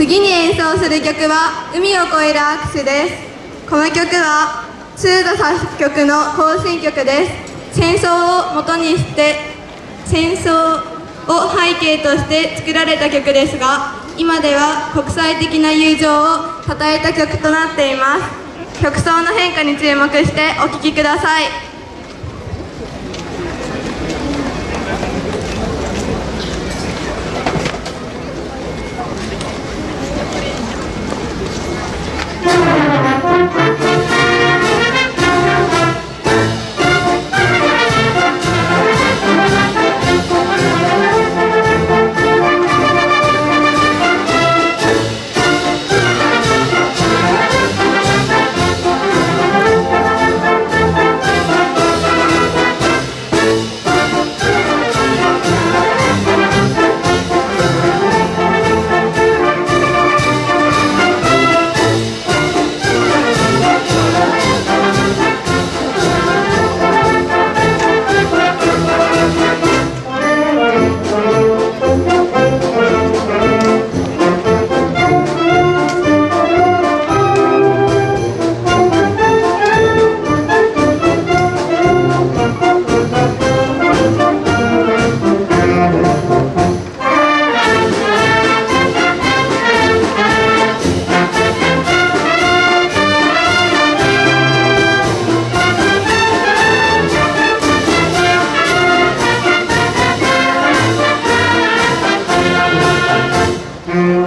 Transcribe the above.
次に演奏する曲は「海を越える握手」です。この曲はスード作曲の行進曲です。戦争を元にして戦争を背景として作られた曲ですが今では国際的な友情を称えた曲となっています。曲奏の変化に注目してお聴きください。